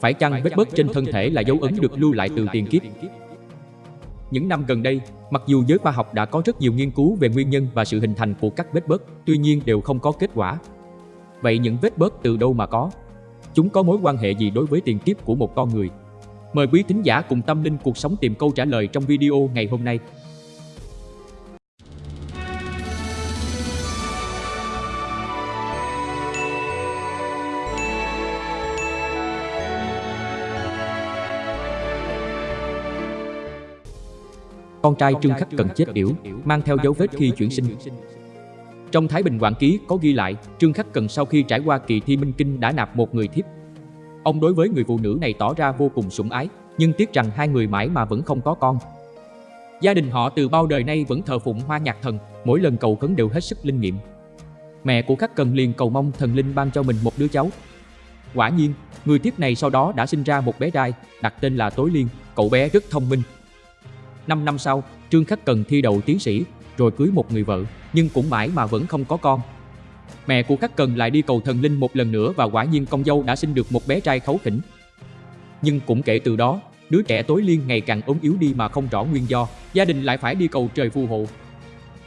phải chăng vết bớt trên thân thể là dấu ấn được lưu lại từ tiền kiếp? Những năm gần đây, mặc dù giới khoa học đã có rất nhiều nghiên cứu về nguyên nhân và sự hình thành của các vết bớt, tuy nhiên đều không có kết quả. Vậy những vết bớt từ đâu mà có? Chúng có mối quan hệ gì đối với tiền kiếp của một con người? Mời quý thính giả cùng tâm linh cuộc sống tìm câu trả lời trong video ngày hôm nay. Con trai Trương Khắc Cần chết yểu, mang theo dấu vết khi chuyển sinh. Trong Thái Bình Quảng Ký có ghi lại, Trương Khắc Cần sau khi trải qua kỳ thi minh kinh đã nạp một người thiếp. Ông đối với người phụ nữ này tỏ ra vô cùng sủng ái, nhưng tiếc rằng hai người mãi mà vẫn không có con. Gia đình họ từ bao đời nay vẫn thờ phụng hoa nhạc thần, mỗi lần cầu khấn đều hết sức linh nghiệm. Mẹ của Khắc Cần liền cầu mong thần linh ban cho mình một đứa cháu. Quả nhiên, người thiếp này sau đó đã sinh ra một bé trai, đặt tên là Tối Liên, cậu bé rất thông minh, 5 năm sau, Trương Khắc Cần thi đậu tiến sĩ, rồi cưới một người vợ, nhưng cũng mãi mà vẫn không có con. Mẹ của Khắc Cần lại đi cầu thần linh một lần nữa và quả nhiên con dâu đã sinh được một bé trai khấu khỉnh. Nhưng cũng kể từ đó, đứa trẻ tối liên ngày càng ốm yếu đi mà không rõ nguyên do, gia đình lại phải đi cầu trời phù hộ.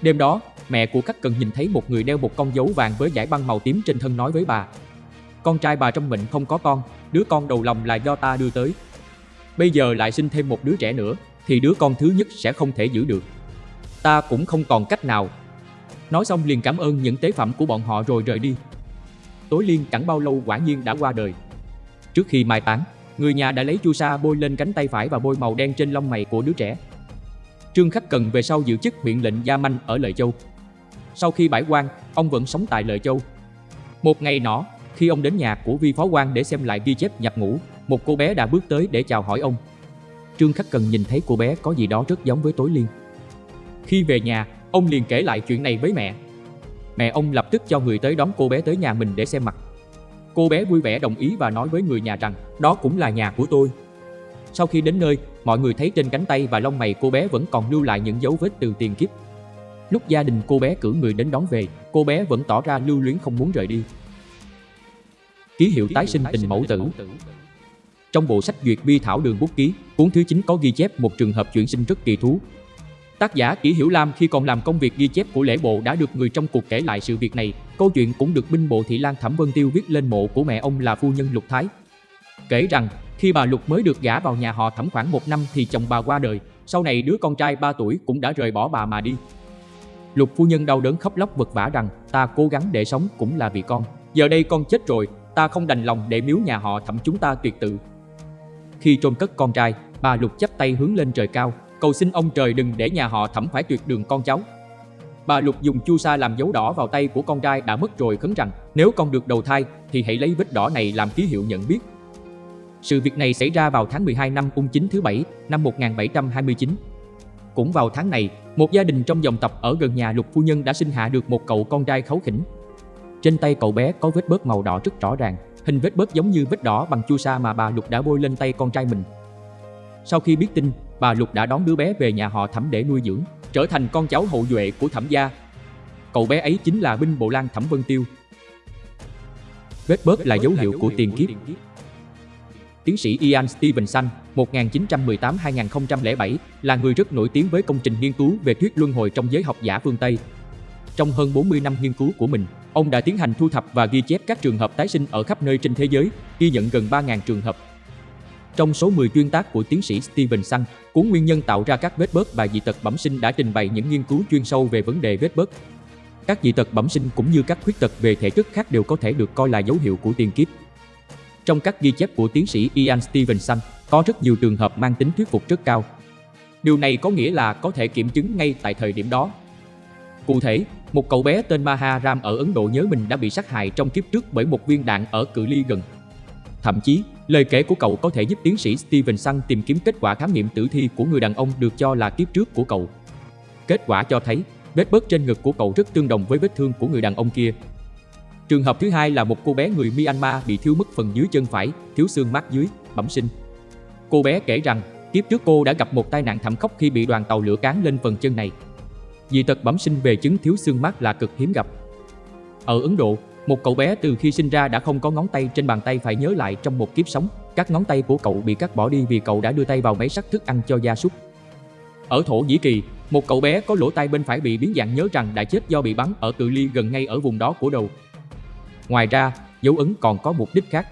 Đêm đó, mẹ của Khắc Cần nhìn thấy một người đeo một con dấu vàng với dải băng màu tím trên thân nói với bà. Con trai bà trong mệnh không có con, đứa con đầu lòng là do ta đưa tới. Bây giờ lại sinh thêm một đứa trẻ nữa, thì đứa con thứ nhất sẽ không thể giữ được. Ta cũng không còn cách nào. Nói xong liền cảm ơn những tế phẩm của bọn họ rồi rời đi. Tối liên chẳng bao lâu quả nhiên đã qua đời. Trước khi mai táng, người nhà đã lấy chu sa bôi lên cánh tay phải và bôi màu đen trên lông mày của đứa trẻ. Trương Khắc Cần về sau giữ chức huyện lệnh Gia Manh ở Lợi Châu. Sau khi bãi quan, ông vẫn sống tại Lợi Châu. Một ngày nọ, khi ông đến nhà của vi phó quan để xem lại ghi chép nhập ngũ, một cô bé đã bước tới để chào hỏi ông. Trương Khắc Cần nhìn thấy cô bé có gì đó rất giống với Tối Liên. Khi về nhà, ông liền kể lại chuyện này với mẹ. Mẹ ông lập tức cho người tới đón cô bé tới nhà mình để xem mặt. Cô bé vui vẻ đồng ý và nói với người nhà rằng đó cũng là nhà của tôi. Sau khi đến nơi, mọi người thấy trên cánh tay và lông mày cô bé vẫn còn lưu lại những dấu vết từ tiền kiếp. Lúc gia đình cô bé cử người đến đón về, cô bé vẫn tỏ ra lưu luyến không muốn rời đi. Ký hiệu tái sinh tình mẫu tử trong bộ sách duyệt bi thảo đường bút ký, cuốn thứ 9 có ghi chép một trường hợp chuyển sinh rất kỳ thú. Tác giả Kỷ Hiểu Lam khi còn làm công việc ghi chép của lễ bộ đã được người trong cuộc kể lại sự việc này. Câu chuyện cũng được binh bộ thị Lan Thẩm Vân Tiêu viết lên mộ của mẹ ông là phu nhân Lục Thái. Kể rằng, khi bà Lục mới được gả vào nhà họ Thẩm khoảng một năm thì chồng bà qua đời, sau này đứa con trai 3 tuổi cũng đã rời bỏ bà mà đi. Lục phu nhân đau đớn khóc lóc vật vả rằng ta cố gắng để sống cũng là vì con. Giờ đây con chết rồi, ta không đành lòng để miếu nhà họ Thẩm chúng ta tuyệt tự, khi chôn cất con trai, bà Lục chắp tay hướng lên trời cao, cầu xin ông trời đừng để nhà họ thẩm phải tuyệt đường con cháu. Bà Lục dùng chu sa làm dấu đỏ vào tay của con trai đã mất rồi khấn rằng nếu con được đầu thai thì hãy lấy vết đỏ này làm ký hiệu nhận biết. Sự việc này xảy ra vào tháng 12 năm ung chính thứ bảy năm 1729. Cũng vào tháng này, một gia đình trong dòng tộc ở gần nhà Lục phu nhân đã sinh hạ được một cậu con trai khấu khỉnh. Trên tay cậu bé có vết bớt màu đỏ rất rõ ràng, Hình vết bớt giống như vết đỏ bằng chu sa mà bà Lục đã bôi lên tay con trai mình. Sau khi biết tin, bà Lục đã đón đứa bé về nhà họ Thẩm để nuôi dưỡng, trở thành con cháu hậu duệ của Thẩm gia. Cậu bé ấy chính là binh bộ lang Thẩm Vân Tiêu. Vết bớt là dấu hiệu của tiền kiếp. Tiến sĩ Ian Stevenson 1918-2007 là người rất nổi tiếng với công trình nghiên cứu về thuyết luân hồi trong giới học giả phương Tây. Trong hơn 40 năm nghiên cứu của mình, Ông đã tiến hành thu thập và ghi chép các trường hợp tái sinh ở khắp nơi trên thế giới, ghi nhận gần 3.000 trường hợp. Trong số 10 chuyên tác của tiến sĩ Stevenson, cuốn Nguyên nhân tạo ra các vết bớt và dị tật bẩm sinh đã trình bày những nghiên cứu chuyên sâu về vấn đề vết bớt. Các dị tật bẩm sinh cũng như các khuyết tật về thể chất khác đều có thể được coi là dấu hiệu của tiền kiếp. Trong các ghi chép của tiến sĩ Ian Stevenson, có rất nhiều trường hợp mang tính thuyết phục rất cao. Điều này có nghĩa là có thể kiểm chứng ngay tại thời điểm đó. Cụ thể, một cậu bé tên Maharam ở Ấn Độ nhớ mình đã bị sát hại trong kiếp trước bởi một viên đạn ở cự ly gần. Thậm chí, lời kể của cậu có thể giúp tiến sĩ Stevenson tìm kiếm kết quả khám nghiệm tử thi của người đàn ông được cho là kiếp trước của cậu. Kết quả cho thấy, vết bớt trên ngực của cậu rất tương đồng với vết thương của người đàn ông kia. Trường hợp thứ hai là một cô bé người Myanmar bị thiếu mất phần dưới chân phải, thiếu xương mắt dưới, bẩm sinh. Cô bé kể rằng, kiếp trước cô đã gặp một tai nạn thảm khốc khi bị đoàn tàu lửa cán lên phần chân này. Dị tật bẩm sinh về chứng thiếu xương mắt là cực hiếm gặp. Ở Ấn Độ, Một cậu bé từ khi sinh ra đã không có ngón tay trên bàn tay phải nhớ lại trong một kiếp sống, các ngón tay của cậu bị cắt bỏ đi vì cậu đã đưa tay vào máy sắc thức ăn cho gia súc. Ở Thổ Nhĩ Kỳ, một cậu bé có lỗ tai bên phải bị biến dạng nhớ rằng đã chết do bị bắn ở cự ly gần ngay ở vùng đó của đầu. Ngoài ra, dấu ấn còn có mục đích khác.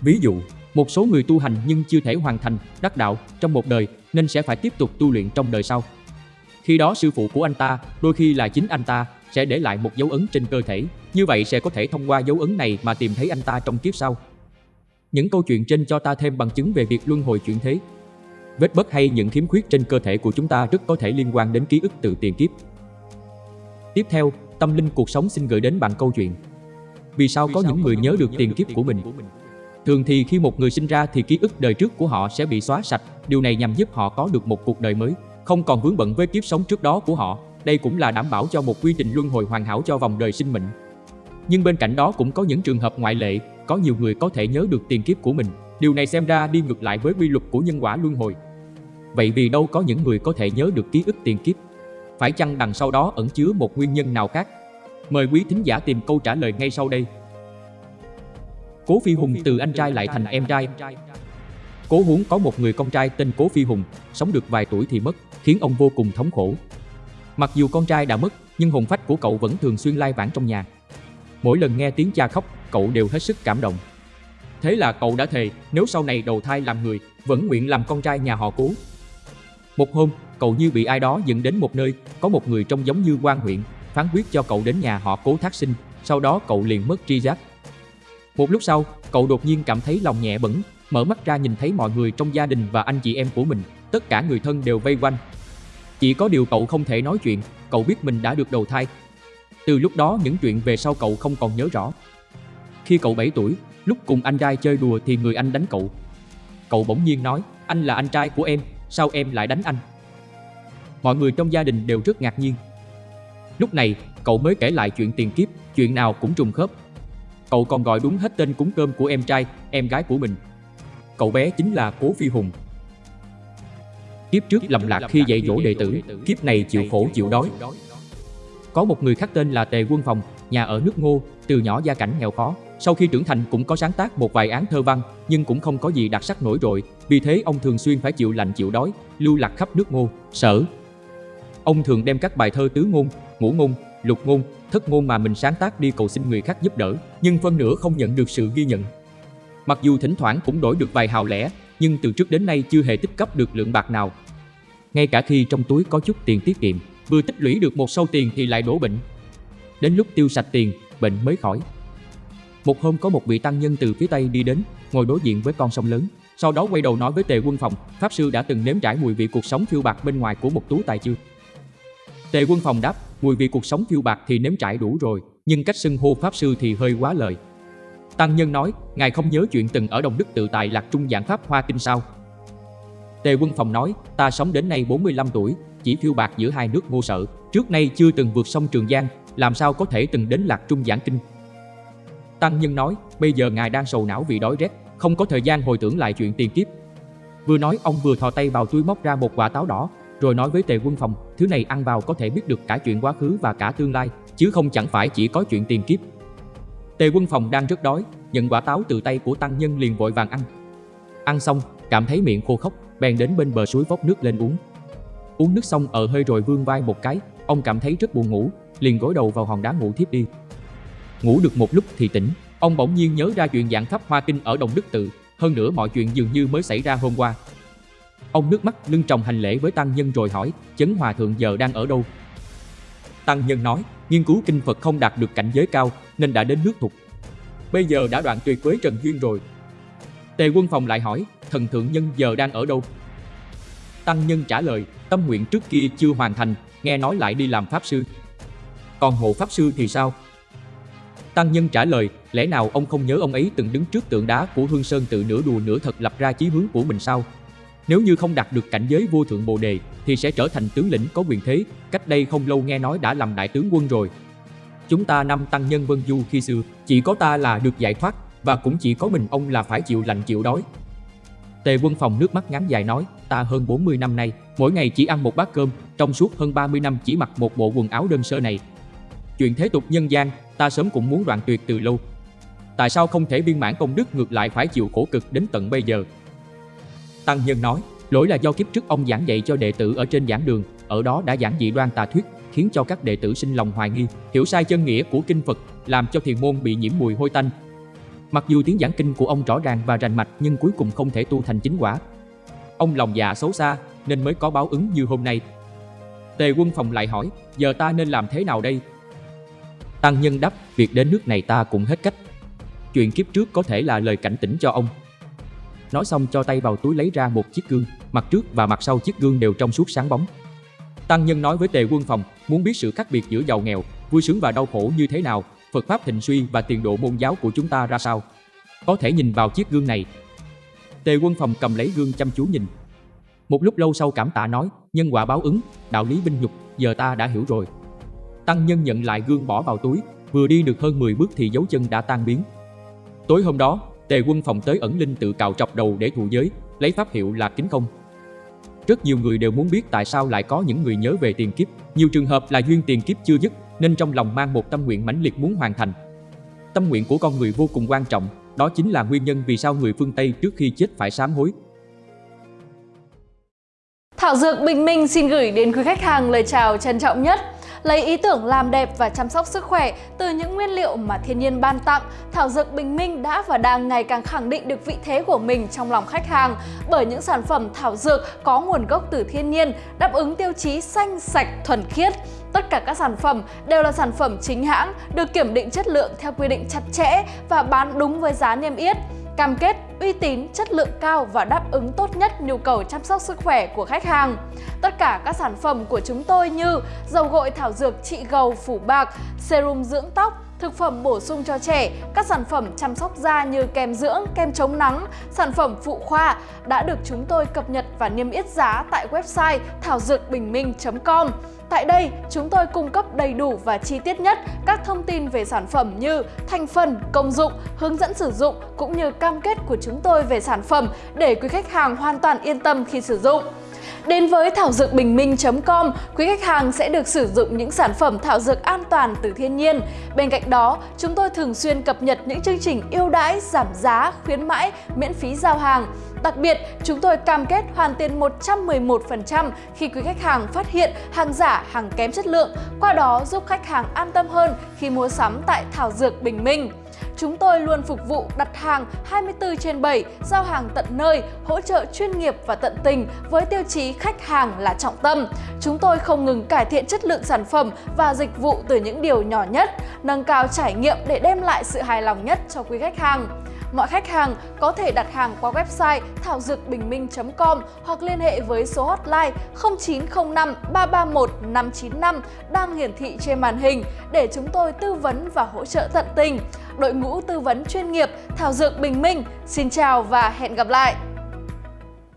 Ví dụ, một số người tu hành nhưng chưa thể hoàn thành đắc đạo trong một đời nên sẽ phải tiếp tục tu luyện trong đời sau. Khi đó sư phụ của anh ta, đôi khi là chính anh ta, sẽ để lại một dấu ấn trên cơ thể. Như vậy sẽ có thể thông qua dấu ấn này mà tìm thấy anh ta trong kiếp sau. Những câu chuyện trên cho ta thêm bằng chứng về việc luân hồi chuyển thế. Vết bớt hay những khiếm khuyết trên cơ thể của chúng ta rất có thể liên quan đến ký ức từ tiền kiếp. Tiếp theo, tâm linh cuộc sống xin gửi đến bạn câu chuyện. Vì sao có những người nhớ được tiền kiếp của mình? Thường thì khi một người sinh ra thì ký ức đời trước của họ sẽ bị xóa sạch, điều này nhằm giúp họ có được một cuộc đời mới, không còn vướng bận với kiếp sống trước đó của họ. Đây cũng là đảm bảo cho một quy trình luân hồi hoàn hảo cho vòng đời sinh mệnh. Nhưng bên cạnh đó cũng có những trường hợp ngoại lệ, có nhiều người có thể nhớ được tiền kiếp của mình. Điều này xem ra đi ngược lại với quy luật của nhân quả luân hồi. Vậy vì đâu có những người có thể nhớ được ký ức tiền kiếp? Phải chăng đằng sau đó ẩn chứa một nguyên nhân nào khác? Mời quý thính giả tìm câu trả lời ngay sau đây. Cố Phi Hùng từ anh trai lại thành em trai. Cố Huống có một người con trai tên Cố Phi Hùng, sống được vài tuổi thì mất, khiến ông vô cùng thống khổ. Mặc dù con trai đã mất, nhưng hồn phách của cậu vẫn thường xuyên lai vãng trong nhà. Mỗi lần nghe tiếng cha khóc, cậu đều hết sức cảm động. Thế là cậu đã thề, nếu sau này đầu thai làm người, vẫn nguyện làm con trai nhà họ Cố. Một hôm, cậu như bị ai đó dẫn đến một nơi, có một người trông giống như quan huyện, phán quyết cho cậu đến nhà họ Cố thác sinh, sau đó cậu liền mất tri giác, một lúc sau, cậu đột nhiên cảm thấy lòng nhẹ bẩn, mở mắt ra nhìn thấy mọi người trong gia đình và anh chị em của mình, tất cả người thân đều vây quanh. Chỉ có điều cậu không thể nói chuyện, cậu biết mình đã được đầu thai. Từ lúc đó những chuyện về sau cậu không còn nhớ rõ. Khi cậu 7 tuổi, lúc cùng anh trai chơi đùa thì người anh đánh cậu. Cậu bỗng nhiên nói, anh là anh trai của em, sao em lại đánh anh? Mọi người trong gia đình đều rất ngạc nhiên. Lúc này, cậu mới kể lại chuyện tiền kiếp, chuyện nào cũng trùng khớp, Cậu còn gọi đúng hết tên cúng cơm của em trai, em gái của mình. Cậu bé chính là Cố Phi Hùng. Kiếp trước lầm lạc khi dạy dỗ đệ tử, kiếp này chịu khổ chịu đói. Có một người khác tên là Tề Quân Phòng, nhà ở nước Ngô, từ nhỏ gia cảnh nghèo khó. Sau khi trưởng thành cũng có sáng tác một vài án thơ văn, nhưng cũng không có gì đặc sắc nổi trội. Vì thế ông thường xuyên phải chịu lạnh chịu đói, lưu lạc khắp nước Ngô, sở. Ông thường đem các bài thơ tứ ngôn, ngũ ngôn, lục ngôn, thất ngôn mà mình sáng tác đi cầu xin người khác giúp đỡ, nhưng phân nửa không nhận được sự ghi nhận. Mặc dù thỉnh thoảng cũng đổi được vài hào lẻ, nhưng từ trước đến nay chưa hề tích cấp được lượng bạc nào. Ngay cả khi trong túi có chút tiền tiết kiệm, vừa tích lũy được một sâu tiền thì lại đổ bệnh. Đến lúc tiêu sạch tiền, bệnh mới khỏi. Một hôm có một vị tăng nhân từ phía Tây đi đến, ngồi đối diện với con sông lớn. Sau đó quay đầu nói với Tề Quân Phòng, Pháp Sư đã từng nếm trải mùi vị cuộc sống phiêu bạc bên ngoài của một tú tài chưa? Tề Quân Phòng đáp, mùi vị cuộc sống phiêu bạc thì nếm trải đủ rồi, nhưng cách xưng hô pháp sư thì hơi quá lời. Tăng Nhân nói, ngài không nhớ chuyện từng ở Đồng Đức tự tại lạc trung giảng pháp hoa kinh sao? Tề Quân Phòng nói, ta sống đến nay 45 tuổi, chỉ phiêu bạc giữa hai nước ngô sợ, trước nay chưa từng vượt sông Trường Giang, làm sao có thể từng đến lạc trung giảng kinh. Tăng Nhân nói, bây giờ ngài đang sầu não vì đói rét, không có thời gian hồi tưởng lại chuyện tiền kiếp. Vừa nói ông vừa thò tay vào túi móc ra một quả táo đỏ, rồi nói với tề quân phòng, thứ này ăn vào có thể biết được cả chuyện quá khứ và cả tương lai, chứ không chẳng phải chỉ có chuyện tiền kiếp. Tề quân phòng đang rất đói, nhận quả táo từ tay của tăng nhân liền vội vàng ăn. Ăn xong, cảm thấy miệng khô khốc, bèn đến bên bờ suối vốc nước lên uống. Uống nước xong ở hơi rồi vương vai một cái, ông cảm thấy rất buồn ngủ, liền gối đầu vào hòn đá ngủ thiếp đi. Ngủ được một lúc thì tỉnh, ông bỗng nhiên nhớ ra chuyện giảng pháp hoa kinh ở Đồng Đức Tự, hơn nữa mọi chuyện dường như mới xảy ra hôm qua, Ông nước mắt lưng tròng hành lễ với tăng nhân rồi hỏi, chấn hòa thượng giờ đang ở đâu? Tăng nhân nói, nghiên cứu kinh Phật không đạt được cảnh giới cao nên đã đến nước thục. Bây giờ đã đoạn tuyệt với Trần Duyên rồi. Tề quân phòng lại hỏi, thần thượng nhân giờ đang ở đâu? Tăng nhân trả lời, tâm nguyện trước kia chưa hoàn thành, nghe nói lại đi làm pháp sư. Còn hộ pháp sư thì sao? Tăng nhân trả lời, lẽ nào ông không nhớ ông ấy từng đứng trước tượng đá của Hương Sơn tự nửa đùa nửa thật lập ra chí hướng của mình sao? Nếu như không đạt được cảnh giới vô thượng bồ đề thì sẽ trở thành tướng lĩnh có quyền thế, cách đây không lâu nghe nói đã làm đại tướng quân rồi. Chúng ta năm tăng nhân vân du khi xưa, chỉ có ta là được giải thoát và cũng chỉ có mình ông là phải chịu lạnh chịu đói. Tề quân phòng nước mắt ngắn dài nói, ta hơn 40 năm nay, mỗi ngày chỉ ăn một bát cơm, trong suốt hơn 30 năm chỉ mặc một bộ quần áo đơn sơ này. Chuyện thế tục nhân gian, ta sớm cũng muốn đoạn tuyệt từ lâu. Tại sao không thể biên mãn công đức ngược lại phải chịu khổ cực đến tận bây giờ? Tăng Nhân nói, lỗi là do kiếp trước ông giảng dạy cho đệ tử ở trên giảng đường, ở đó đã giảng dị đoan tà thuyết, khiến cho các đệ tử sinh lòng hoài nghi, hiểu sai chân nghĩa của kinh Phật, làm cho thiền môn bị nhiễm mùi hôi tanh. Mặc dù tiếng giảng kinh của ông rõ ràng và rành mạch nhưng cuối cùng không thể tu thành chính quả. Ông lòng dạ xấu xa nên mới có báo ứng như hôm nay. Tề quân phòng lại hỏi, giờ ta nên làm thế nào đây? Tăng nhân đáp, việc đến nước này ta cũng hết cách. Chuyện kiếp trước có thể là lời cảnh tỉnh cho ông. Nói xong cho tay vào túi lấy ra một chiếc gương, mặt trước và mặt sau chiếc gương đều trong suốt sáng bóng. Tăng nhân nói với tề quân phòng, muốn biết sự khác biệt giữa giàu nghèo, vui sướng và đau khổ như thế nào, Phật Pháp thịnh suy và tiền độ môn giáo của chúng ta ra sao. Có thể nhìn vào chiếc gương này. Tề quân phòng cầm lấy gương chăm chú nhìn. Một lúc lâu sau cảm tạ nói, nhân quả báo ứng, đạo lý binh nhục, giờ ta đã hiểu rồi. Tăng nhân nhận lại gương bỏ vào túi, vừa đi được hơn 10 bước thì dấu chân đã tan biến. Tối hôm đó, tề quân phòng tới ẩn linh tự cào trọc đầu để thụ giới, lấy pháp hiệu là kính công. Rất nhiều người đều muốn biết tại sao lại có những người nhớ về tiền kiếp, nhiều trường hợp là duyên tiền kiếp chưa dứt nên trong lòng mang một tâm nguyện mãnh liệt muốn hoàn thành. Tâm nguyện của con người vô cùng quan trọng, đó chính là nguyên nhân vì sao người phương Tây trước khi chết phải sám hối. Thảo Dược Bình Minh xin gửi đến quý khách hàng lời chào trân trọng nhất lấy ý tưởng làm đẹp và chăm sóc sức khỏe từ những nguyên liệu mà thiên nhiên ban tặng, Thảo Dược Bình Minh đã và đang ngày càng khẳng định được vị thế của mình trong lòng khách hàng bởi những sản phẩm thảo dược có nguồn gốc từ thiên nhiên, đáp ứng tiêu chí xanh, sạch, thuần khiết. Tất cả các sản phẩm đều là sản phẩm chính hãng, được kiểm định chất lượng theo quy định chặt chẽ và bán đúng với giá niêm yết cam kết uy tín, chất lượng cao và đáp ứng tốt nhất nhu cầu chăm sóc sức khỏe của khách hàng. Tất cả các sản phẩm của chúng tôi như dầu gội thảo dược trị gầu phủ bạc, serum dưỡng tóc, thực phẩm bổ sung cho trẻ, các sản phẩm chăm sóc da như kem dưỡng, kem chống nắng, sản phẩm phụ khoa đã được chúng tôi cập nhật và niêm yết giá tại website thảo dược bình minh.com. Tại đây, chúng tôi cung cấp đầy đủ và chi tiết nhất các thông tin về sản phẩm như thành phần, công dụng, hướng dẫn sử dụng cũng như cam kết của chúng tôi về sản phẩm để quý khách hàng hoàn toàn yên tâm khi sử dụng. Đến với thảo dược bình minh.com, quý khách hàng sẽ được sử dụng những sản phẩm thảo dược an toàn từ thiên nhiên. Bên cạnh đó, chúng tôi thường xuyên cập nhật những chương trình ưu đãi, giảm giá, khuyến mãi, miễn phí giao hàng. Đặc biệt, chúng tôi cam kết hoàn tiền 111% khi quý khách hàng phát hiện hàng giả, hàng kém chất lượng, qua đó giúp khách hàng an tâm hơn khi mua sắm tại Thảo Dược Bình Minh. Chúng tôi luôn phục vụ đặt hàng 24 trên 7, giao hàng tận nơi, hỗ trợ chuyên nghiệp và tận tình với tiêu chí khách hàng là trọng tâm. Chúng tôi không ngừng cải thiện chất lượng sản phẩm và dịch vụ từ những điều nhỏ nhất, nâng cao trải nghiệm để đem lại sự hài lòng nhất cho quý khách hàng. Mọi khách hàng có thể đặt hàng qua website thảo dược bình minh.com hoặc liên hệ với số hotline 0905 331 595 đang hiển thị trên màn hình để chúng tôi tư vấn và hỗ trợ tận tình. Đội ngũ tư vấn chuyên nghiệp Thảo Dược Bình Minh, xin chào và hẹn gặp lại!